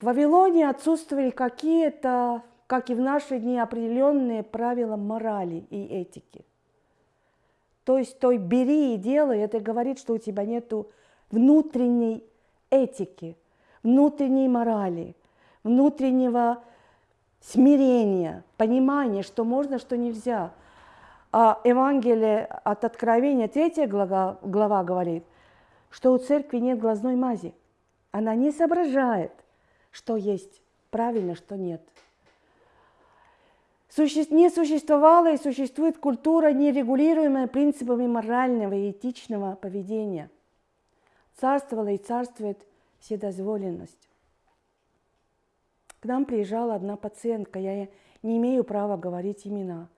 В Вавилоне отсутствовали какие-то, как и в наши дни, определенные правила морали и этики. То есть той бери и делай, это говорит, что у тебя нет внутренней этики, внутренней морали, внутреннего смирения, понимания, что можно, что нельзя. А Евангелие от Откровения, третья глава, глава говорит, что у церкви нет глазной мази. Она не соображает, что есть правильно, что нет. Не существовала и существует культура, нерегулируемая принципами морального и этичного поведения. Царствовала и царствует вседозволенность. К нам приезжала одна пациентка, я не имею права говорить имена,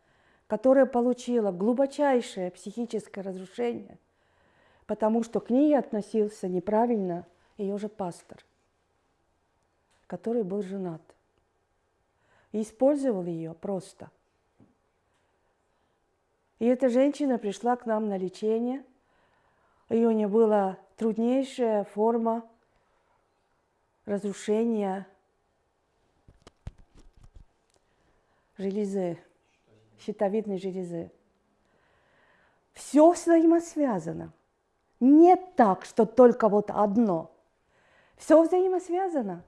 которая получила глубочайшее психическое разрушение, потому что к ней относился неправильно ее же пастор, который был женат. И использовал ее просто. И эта женщина пришла к нам на лечение. Ее у нее была труднейшая форма разрушения железы, щитовидной железы. Все взаимосвязано. Нет так, что только вот одно. Все взаимосвязано.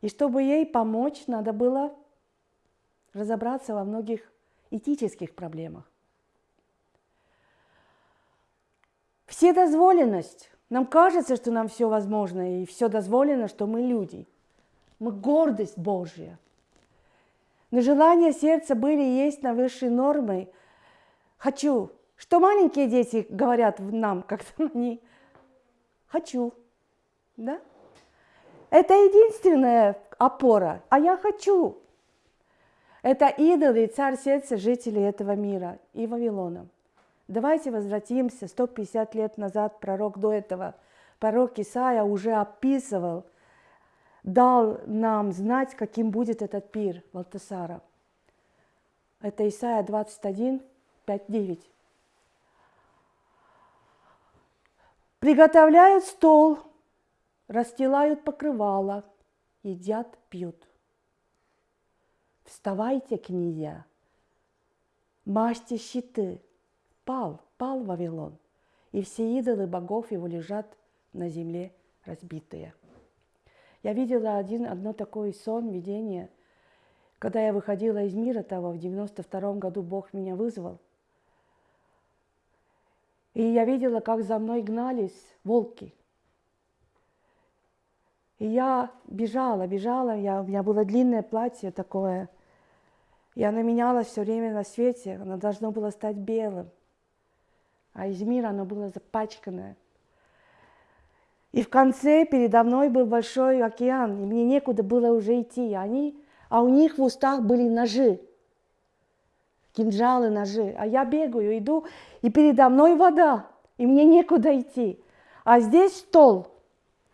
И чтобы ей помочь, надо было разобраться во многих этических проблемах. Вседозволенность. Нам кажется, что нам все возможно, и все дозволено, что мы люди. Мы гордость Божья – но желания сердца были и есть на высшей нормой. Хочу. Что маленькие дети говорят нам, как они? Хочу. Да? Это единственная опора. А я хочу. Это идолы и царь сердца жителей этого мира и Вавилона. Давайте возвратимся 150 лет назад, пророк до этого, пророк Исаия уже описывал – дал нам знать, каким будет этот пир Валтасара. Это Исайя 21, 5, 9. Приготовляют стол, расстилают покрывало, едят, пьют. Вставайте, князья, мажьте щиты. Пал, пал Вавилон, и все идолы богов его лежат на земле разбитые. Я видела один, одно такое сон, видение, когда я выходила из мира того, в 92 году Бог меня вызвал. И я видела, как за мной гнались волки. И я бежала, бежала, я, у меня было длинное платье такое. И оно менялось все время на свете, оно должно было стать белым. А из мира оно было запачканное. И в конце передо мной был большой океан, и мне некуда было уже идти. Они, а у них в устах были ножи, кинжалы, ножи. А я бегаю, иду, и передо мной вода, и мне некуда идти. А здесь стол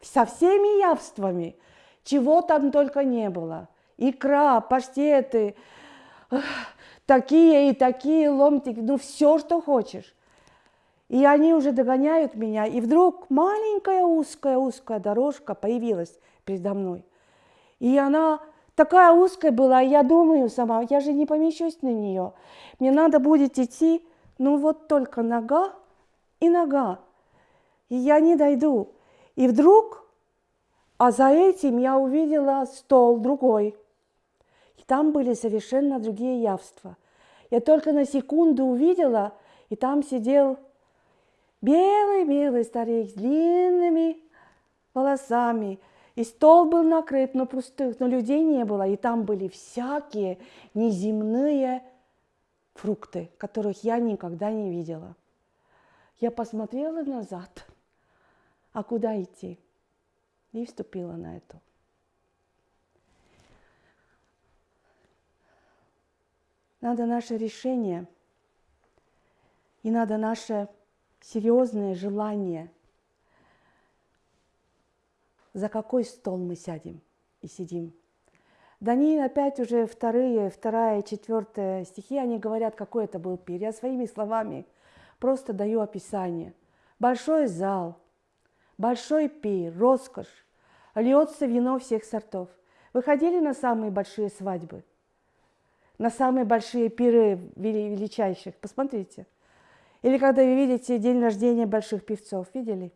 со всеми явствами, чего там только не было. Икра, паштеты, такие и такие ломтики, ну все, что хочешь. И они уже догоняют меня, и вдруг маленькая узкая-узкая дорожка появилась передо мной. И она такая узкая была, я думаю сама, я же не помещусь на нее. Мне надо будет идти, ну вот только нога и нога. И я не дойду. И вдруг, а за этим я увидела стол другой. И там были совершенно другие явства. Я только на секунду увидела, и там сидел Белый-белый старик с длинными волосами. И стол был накрыт, но пустых, но людей не было. И там были всякие неземные фрукты, которых я никогда не видела. Я посмотрела назад, а куда идти? И вступила на это. Надо наше решение, и надо наше серьезное желание, за какой стол мы сядем и сидим. Даниил опять уже вторые, вторая, четвертая стихи, они говорят, какой это был пир. Я своими словами просто даю описание. Большой зал, большой пир, роскошь, льется вино всех сортов. Вы ходили на самые большие свадьбы? На самые большие пиры величайших? Посмотрите. Или когда вы видите день рождения больших певцов, видели?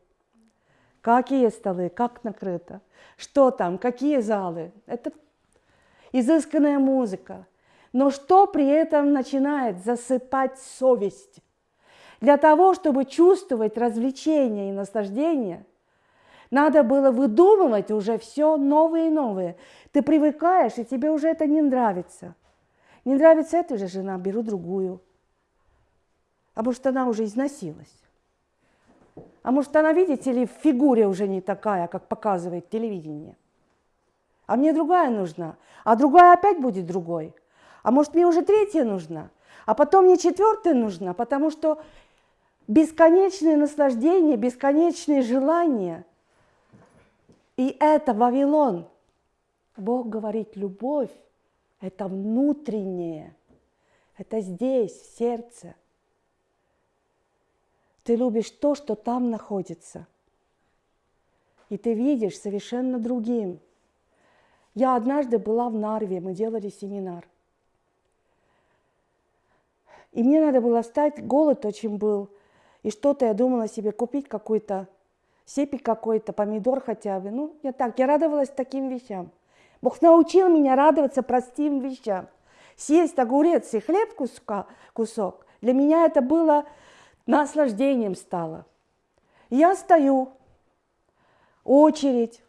Какие столы, как накрыто, что там, какие залы. Это изысканная музыка. Но что при этом начинает засыпать совесть? Для того, чтобы чувствовать развлечение и наслаждение, надо было выдумывать уже все новые и новые. Ты привыкаешь, и тебе уже это не нравится. Не нравится эта же жена, беру другую. А может, она уже износилась. А может, она, видите ли, в фигуре уже не такая, как показывает телевидение. А мне другая нужна. А другая опять будет другой. А может, мне уже третья нужна. А потом мне четвертая нужна, потому что бесконечное наслаждение, бесконечные желания. И это Вавилон. Бог говорит, любовь – это внутреннее, это здесь, в сердце. Ты любишь то, что там находится. И ты видишь совершенно другим. Я однажды была в Нарве, мы делали семинар. И мне надо было встать, голод очень был – и что-то я думала себе купить какой-то сепик какой-то, помидор хотя бы. Ну, я так, я радовалась таким вещам. Бог научил меня радоваться простым вещам. Съесть огурец и хлеб куска, кусок, для меня это было наслаждением стало. Я стою, очередь,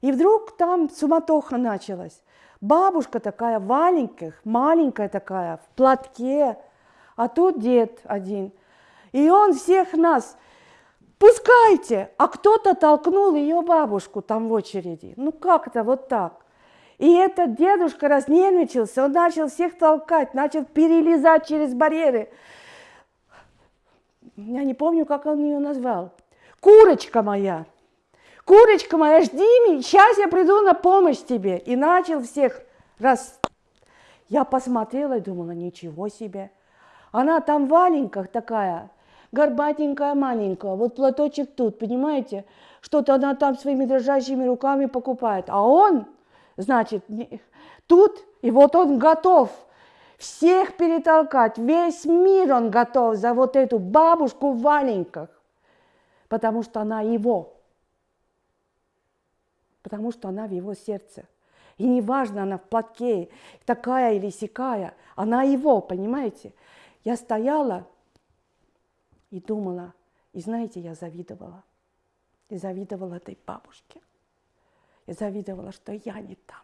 и вдруг там суматоха началась. Бабушка такая, маленькая, маленькая такая, в платке, а тут дед один – и он всех нас, пускайте, а кто-то толкнул ее бабушку там в очереди. Ну как-то вот так. И этот дедушка разнервничался, он начал всех толкать, начал перелезать через барьеры. Я не помню, как он ее назвал. Курочка моя, курочка моя, жди меня, сейчас я приду на помощь тебе. И начал всех раз. Я посмотрела и думала, ничего себе. Она там в валенках такая, горбатенькая, маленькая, вот платочек тут, понимаете? Что-то она там своими дрожащими руками покупает. А он, значит, тут, и вот он готов всех перетолкать, весь мир он готов за вот эту бабушку в валенках, потому что она его, потому что она в его сердце. И неважно, она в платке, такая или сякая, она его, понимаете? Я стояла, и думала, и знаете, я завидовала. И завидовала этой бабушке. И завидовала, что я не там.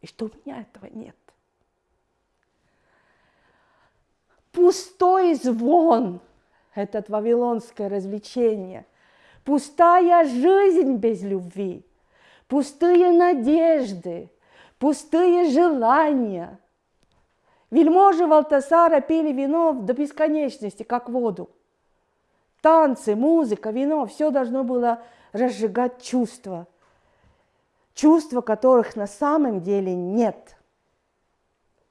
И что у меня этого нет. Пустой звон – это вавилонское развлечение. Пустая жизнь без любви. Пустые надежды, пустые желания – Вельможи Валтасара пили вино до бесконечности, как воду. Танцы, музыка, вино – все должно было разжигать чувства. Чувства, которых на самом деле нет –